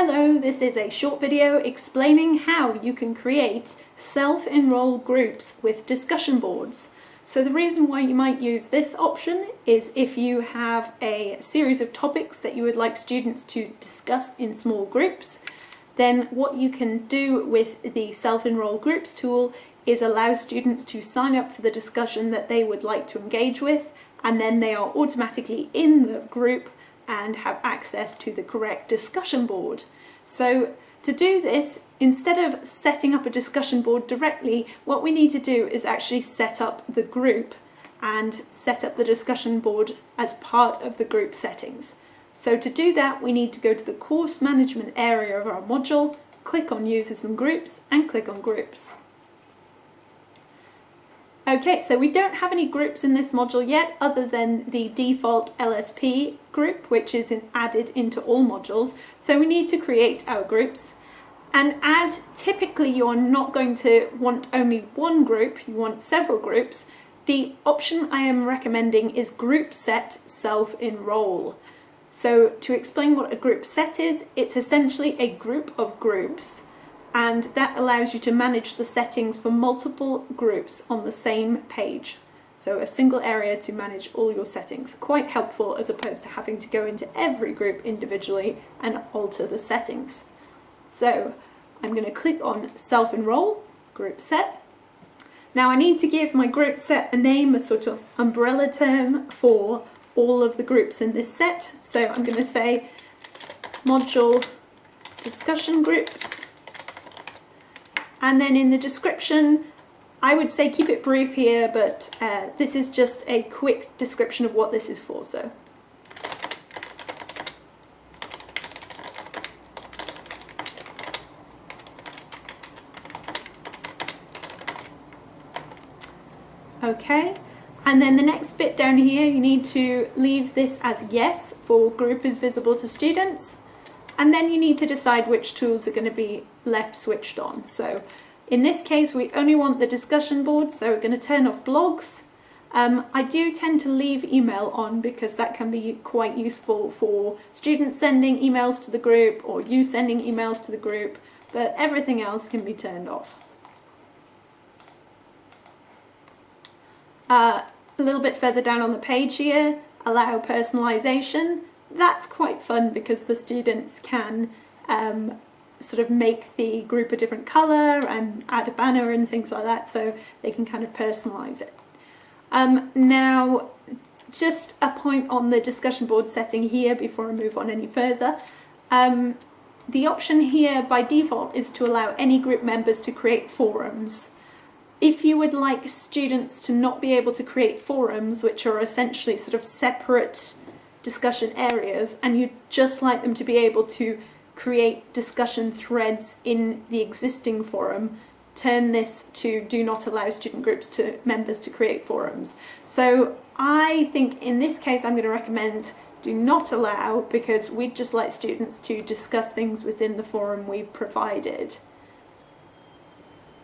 Hello, this is a short video explaining how you can create self-enroll groups with discussion boards. So the reason why you might use this option is if you have a series of topics that you would like students to discuss in small groups, then what you can do with the self-enroll groups tool is allow students to sign up for the discussion that they would like to engage with and then they are automatically in the group and have access to the correct discussion board. So to do this, instead of setting up a discussion board directly, what we need to do is actually set up the group and set up the discussion board as part of the group settings. So to do that, we need to go to the course management area of our module, click on users and groups and click on groups. Okay, so we don't have any groups in this module yet other than the default LSP group, which is added into all modules. So we need to create our groups. And as typically you're not going to want only one group, you want several groups, the option I am recommending is group set self-enroll. So to explain what a group set is, it's essentially a group of groups and that allows you to manage the settings for multiple groups on the same page. So a single area to manage all your settings. Quite helpful as opposed to having to go into every group individually and alter the settings. So I'm going to click on self-enroll, group set. Now I need to give my group set a name, a sort of umbrella term for all of the groups in this set. So I'm going to say module discussion groups and then in the description, I would say keep it brief here, but uh, this is just a quick description of what this is for. So. Okay, and then the next bit down here, you need to leave this as yes for group is visible to students and then you need to decide which tools are going to be left switched on. So in this case we only want the discussion board so we're going to turn off blogs. Um, I do tend to leave email on because that can be quite useful for students sending emails to the group or you sending emails to the group but everything else can be turned off. Uh, a little bit further down on the page here, allow personalization that's quite fun because the students can um, sort of make the group a different colour and add a banner and things like that so they can kind of personalise it. Um, now just a point on the discussion board setting here before I move on any further. Um, the option here by default is to allow any group members to create forums. If you would like students to not be able to create forums, which are essentially sort of separate discussion areas and you'd just like them to be able to create discussion threads in the existing forum, turn this to do not allow student groups to members to create forums. So I think in this case I'm going to recommend do not allow because we'd just like students to discuss things within the forum we've provided.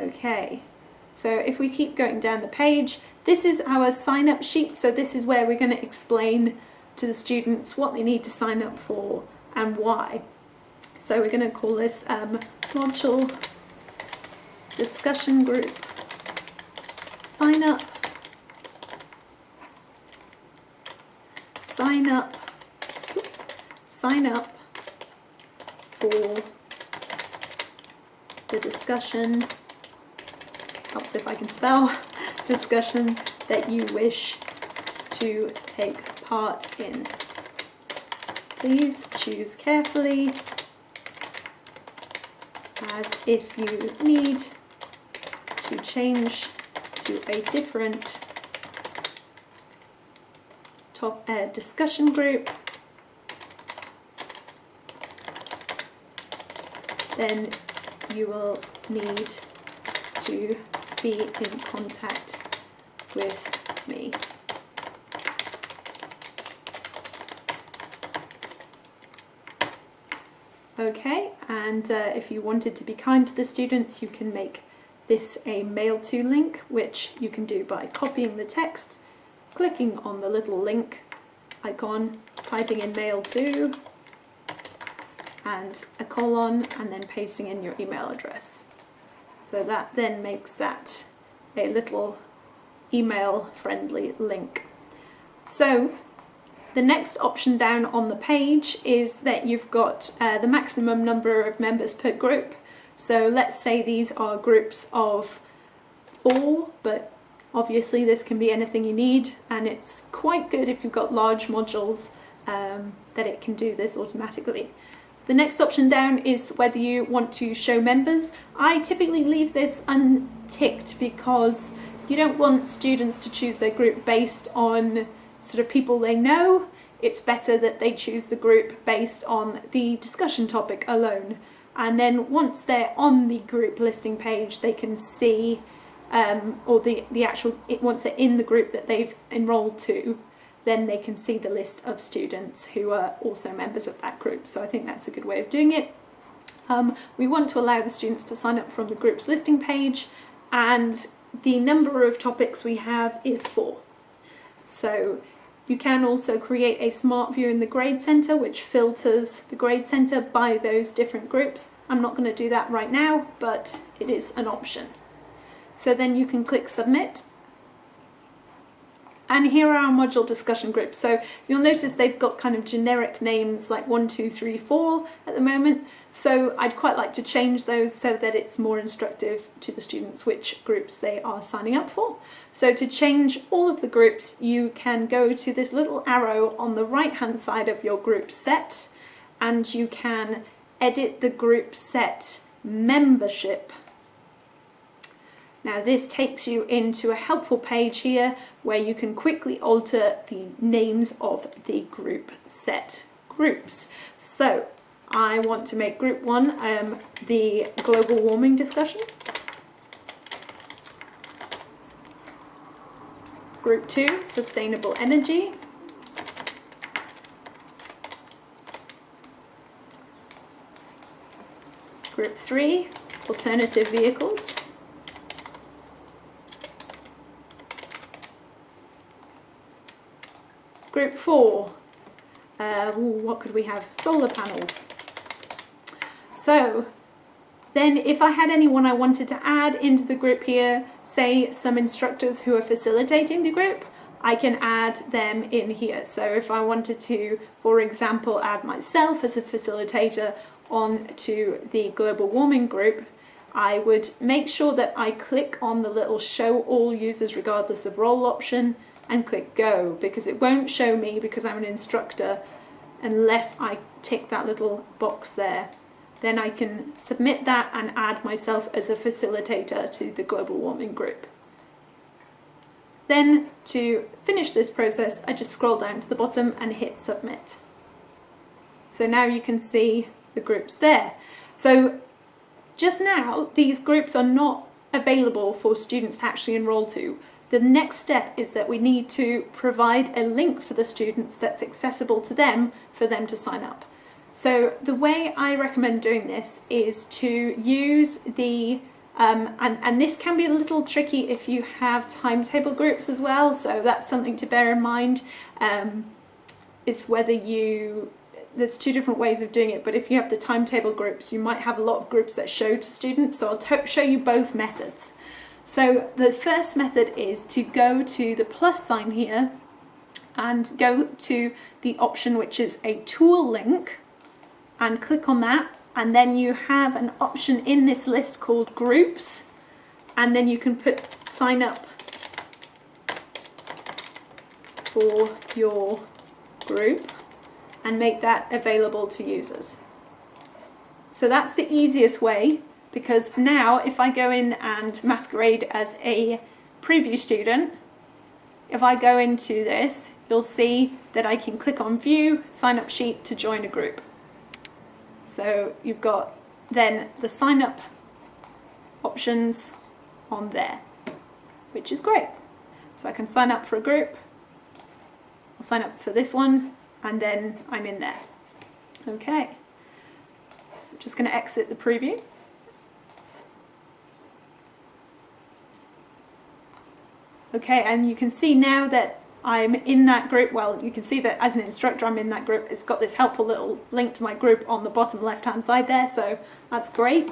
Okay, so if we keep going down the page, this is our sign up sheet. So this is where we're going to explain to the students what they need to sign up for and why. So we're going to call this um, module discussion group. Sign up. Sign up. Sign up for the discussion. Helps if I can spell. Discussion that you wish to take part in. Please choose carefully as if you need to change to a different top uh, discussion group then you will need to be in contact with me. Okay, and uh, if you wanted to be kind to the students, you can make this a mail to link, which you can do by copying the text, clicking on the little link icon, typing in mail to, and a colon and then pasting in your email address. So that then makes that a little email friendly link. So the next option down on the page is that you've got uh, the maximum number of members per group. So let's say these are groups of four, but obviously this can be anything you need and it's quite good if you've got large modules um, that it can do this automatically. The next option down is whether you want to show members. I typically leave this unticked because you don't want students to choose their group based on sort of people they know. It's better that they choose the group based on the discussion topic alone. And then once they're on the group listing page, they can see, um, or the, the actual, once they're in the group that they've enrolled to, then they can see the list of students who are also members of that group. So I think that's a good way of doing it. Um, we want to allow the students to sign up from the group's listing page and the number of topics we have is four. So you can also create a smart view in the grade center which filters the grade center by those different groups. I'm not going to do that right now but it is an option. So then you can click submit and here are our module discussion groups. So you'll notice they've got kind of generic names like one, two, three, four at the moment. So I'd quite like to change those so that it's more instructive to the students which groups they are signing up for. So to change all of the groups, you can go to this little arrow on the right hand side of your group set and you can edit the group set membership now this takes you into a helpful page here where you can quickly alter the names of the group set groups. So I want to make group one um, the global warming discussion. Group two, sustainable energy. Group three, alternative vehicles. Group four, uh, ooh, what could we have? Solar panels. So then if I had anyone I wanted to add into the group here, say some instructors who are facilitating the group, I can add them in here. So if I wanted to, for example, add myself as a facilitator onto the global warming group, I would make sure that I click on the little show all users regardless of role option and click go because it won't show me because I'm an instructor unless I tick that little box there. Then I can submit that and add myself as a facilitator to the global warming group. Then to finish this process, I just scroll down to the bottom and hit submit. So now you can see the groups there. So just now, these groups are not available for students to actually enroll to. The next step is that we need to provide a link for the students that's accessible to them for them to sign up. So the way I recommend doing this is to use the, um, and, and this can be a little tricky if you have timetable groups as well, so that's something to bear in mind. Um, it's whether you, there's two different ways of doing it, but if you have the timetable groups, you might have a lot of groups that show to students, so I'll show you both methods. So the first method is to go to the plus sign here and go to the option which is a tool link and click on that and then you have an option in this list called groups and then you can put sign up for your group and make that available to users. So that's the easiest way because now if I go in and masquerade as a preview student, if I go into this, you'll see that I can click on view, sign up sheet to join a group. So you've got then the sign up options on there, which is great. So I can sign up for a group, I'll sign up for this one, and then I'm in there. Okay, I'm just going to exit the preview. Okay, and you can see now that I'm in that group, well you can see that as an instructor I'm in that group, it's got this helpful little link to my group on the bottom left hand side there, so that's great.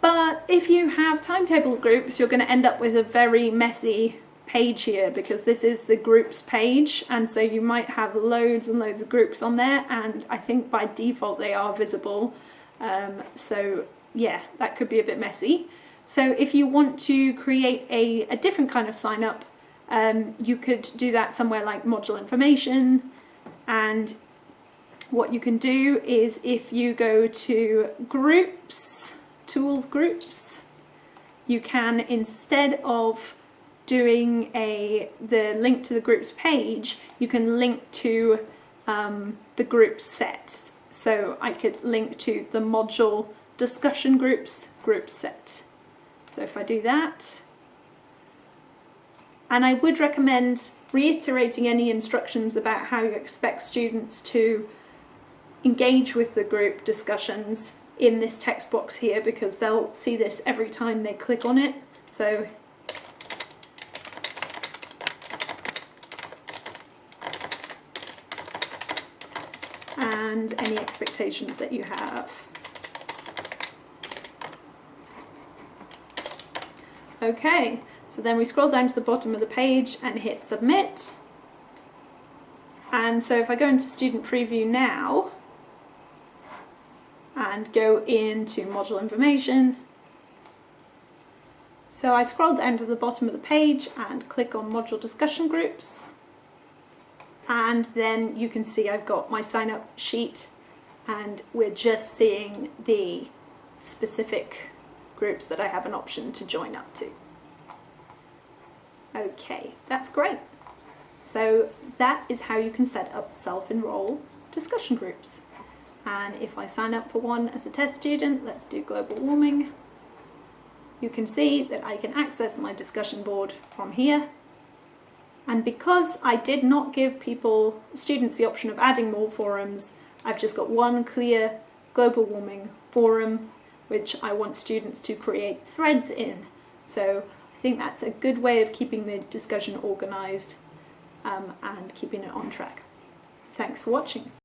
But if you have timetable groups, you're going to end up with a very messy page here because this is the groups page and so you might have loads and loads of groups on there and I think by default they are visible. Um, so yeah that could be a bit messy so if you want to create a, a different kind of sign up um, you could do that somewhere like module information and what you can do is if you go to groups tools groups you can instead of doing a the link to the groups page, you can link to um, the group set. So I could link to the module discussion groups group set. So if I do that, and I would recommend reiterating any instructions about how you expect students to engage with the group discussions in this text box here because they'll see this every time they click on it. So and any expectations that you have. Okay, so then we scroll down to the bottom of the page and hit submit. And so if I go into student preview now and go into module information, so I scroll down to the bottom of the page and click on module discussion groups and then you can see I've got my sign up sheet and we're just seeing the specific groups that I have an option to join up to. Okay, that's great. So that is how you can set up self-enroll discussion groups. And if I sign up for one as a test student, let's do global warming, you can see that I can access my discussion board from here and because I did not give people, students, the option of adding more forums, I've just got one clear global warming forum, which I want students to create threads in. So I think that's a good way of keeping the discussion organised um, and keeping it on track. Thanks for watching.